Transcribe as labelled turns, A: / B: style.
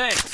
A: Thanks.